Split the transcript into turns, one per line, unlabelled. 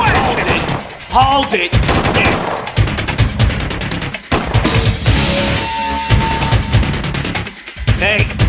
Hold it. Hold it. Hey.